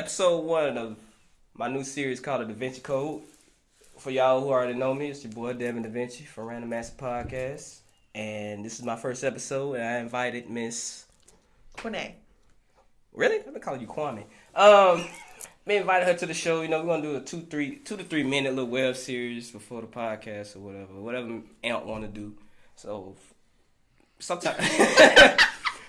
episode one of my new series called The Da Vinci Code. For y'all who already know me, it's your boy Devin Da Vinci from Random Master Podcast. And this is my first episode, and I invited Miss. Quine. Really? I've been calling you Kwame. Um, me invited her to the show. You know, we're gonna do a two, three, two to three minute little web series before the podcast or whatever, whatever Aunt want to do. So sometimes,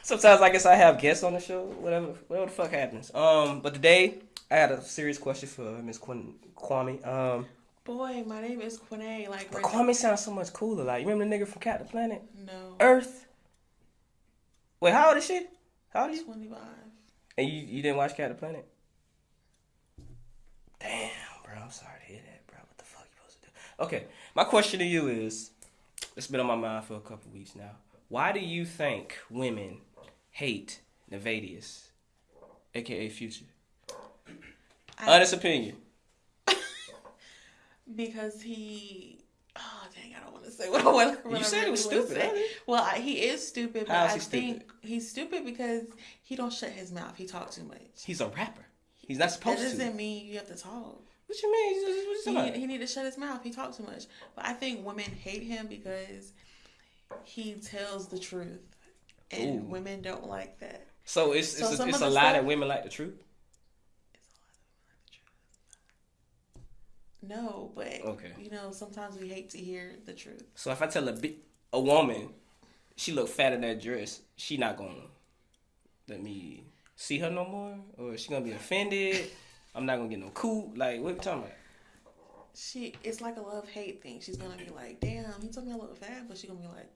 sometimes I guess I have guests on the show. Whatever, whatever the fuck happens. Um, but today I had a serious question for Miss Quin- Kwame. Um, Boy, my name is Quine. Like, but Kwame sounds so much cooler. Like, you remember the nigga from Captain Planet? no. Earth. Wait, how old is she? How old are you? 25. And you, you didn't watch Captain Planet? Damn, bro. I'm sorry to hear that, bro. What the fuck you supposed to do? Okay, my question to you is, it's been on my mind for a couple weeks now. Why do you think women hate Nayvadius, aka Future? I- Honest opinion. because he. Oh, dang, I don't want to say what I want what You I said it was stupid, say. Well, I, he is stupid, but I he stupid? think he's stupid because he don't shut his mouth. He talks too much. He's a rapper. He's not supposed to. doesn't mean you have to talk. What you mean? What you He, he need to shut his mouth. He talks too much. But I think women hate him because he tells the truth, and Ooh. women don't like that. So it's So it's, a, it's a lie that women like the truth. No, but Okay. you know, sometimes we hate to hear the truth. So if I tell a bi- a woman she look fat in that dress, she not gonna let me see her no more, or she gonna be offended. I'm not gonna get no cool. Like what you talking about? She, it's like a love hate thing. She's gonna be like, "Damn, he told me I look fat," but she gonna be like,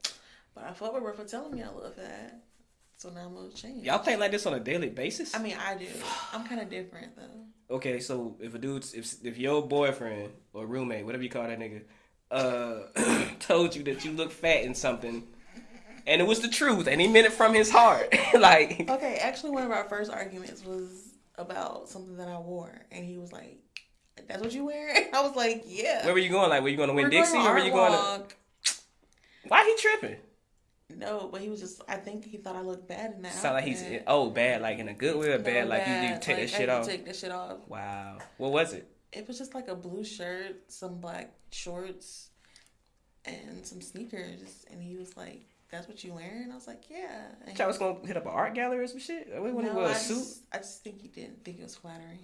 "But I fuck with her for telling me I look fat." So now I'm gonna change. Y'all think like this on a daily basis? I mean, I do. I'm kind of different though. okay, so if a dude's if if your boyfriend or roommate, whatever you call that nigga, uh, told you that you look fat in something, and it was the truth, and he meant it from his heart, like Okay, actually, one of our first arguments was about something that I wore, and he was like, "That's what you wear?" I was like, "Yeah." where were you going? Like were you going to Winn-Dixie, or were you going to? Why he tripping? No, but he was just. I think he thought I looked bad in that. Sound like he's oh bad, like in a good way or No, bad, like you bad. need to take Like, that I shit need to off. Take that shit off. Wow, what was it? It was just like a blue shirt, some black shorts, and some sneakers. And he was like, "That's what you wearing?" I was like, "Yeah." And Y'all was gonna hit up an art gallery or some shit. We wouldn't no, wear I a suit. just, I just think he didn't think it was flattering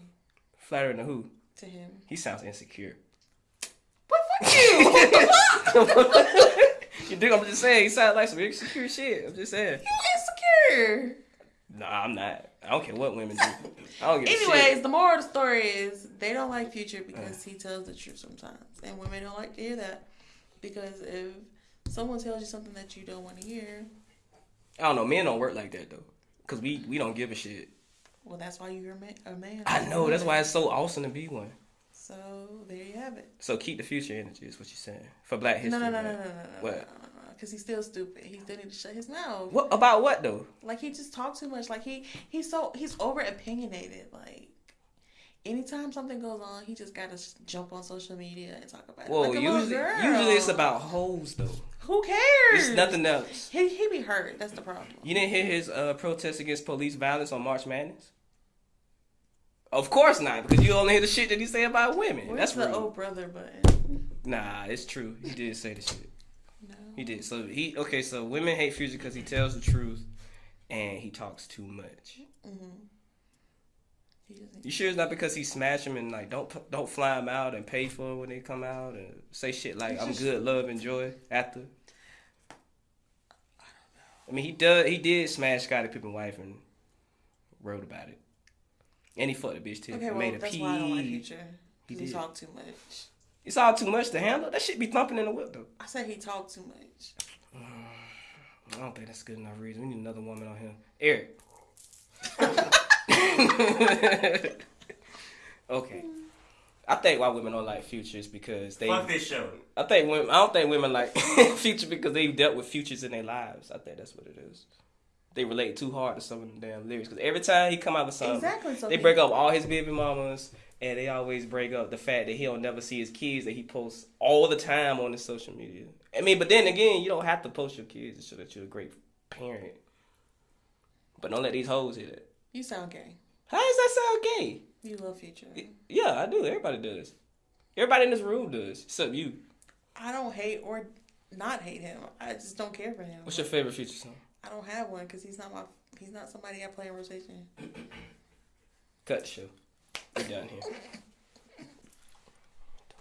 Flattering to who? to him. He sounds insecure. But fuck you! you do? I'm just saying. He sounds like some insecure shit. I'm just saying. you insecure. Nah, I'm not. I don't care what women do. I don't give Anyways, the moral of the story is they don't like Future because he tells the truth sometimes, and women don't like to hear that because if someone tells you something that you don't want to hear, I don't know. Men don't work like that though, cause we we don't give a shit. well, that's why you're. A man I know. That's why it's so awesome to be one. There you have it. So keep the future energy is what you're saying for Black History. No, no, no, no, no, no, no, What? because he's still stupid. He still need to shut his mouth. What about what though? Like he just talks too much. Like he he's so he's over opinionated. Like anytime something goes on, he just gotta jump on social media and talk about it. Well, like usually usually it's about hoes though. who cares? It's nothing else. He he be hurt. That's the problem. You didn't hear his uh, protest against police violence on March Madness? Of course not, because you only hear the shit that he say about women. Where's That's the rude. oh brother button? Nah, it's true. He did say the shit. No. He did. So he okay. So women hate Future because he tells the truth, and he talks too much. Mm-hmm. You sure it's not because he smash them and like don't don't fly them out and pay for when they come out and say shit like I'm good, love, and joy after. I mean, he does. He did smash Scottie Pippen's wife and wrote about it, and he fucked a bitch too. Okay, well made a that's why I don't like pee. Future. He He, did. talk too much. It's all too much to handle. That shit be thumping in the whip though. I said he talked too much. I don't think that's good enough reason. We need another woman on here. Eric. okay. I think why women don't like futures because they. Fuck this show. I think women. I don't think women like Future because they've dealt with futures in their lives. I think that's what it is. They relate too hard to some of them damn lyrics because every time he come out with something, Exactly. So they he- break up all his baby mamas, and they always break up the fact that he'll never see his kids that he posts all the time on his social media. I mean, but then again, you don't have to post your kids to show that you're a great parent. But don't let these hoes hear that. You sound gay. How does that sound gay? You You love Future. Yeah, I do. Everybody does. Everybody in this room does, except you. I don't hate or not hate him. I just don't care for him. What's your favorite Future song? I don't have one because he's not my. He's not somebody I play in rotation. Cut the show. We're done here.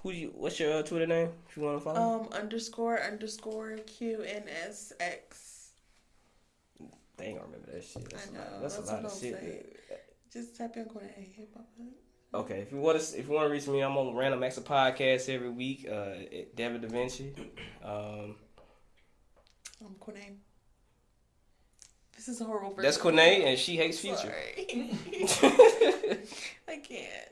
Who you? What's your uh, Twitter name? If you want to follow. Um, underscore underscore Q N S X. they ain't gonna remember that shit. That's I a lot. know, That's, that's a lot of shit. Just type in Kodak hip hop. Okay, if you want to, if you want to reach me, I'm on Random Acts of Podcast every week. Uh, David Da Vinci. Um, I'm Kodak. This is a horrible. that's version. And she hates Future. Sorry. I can't.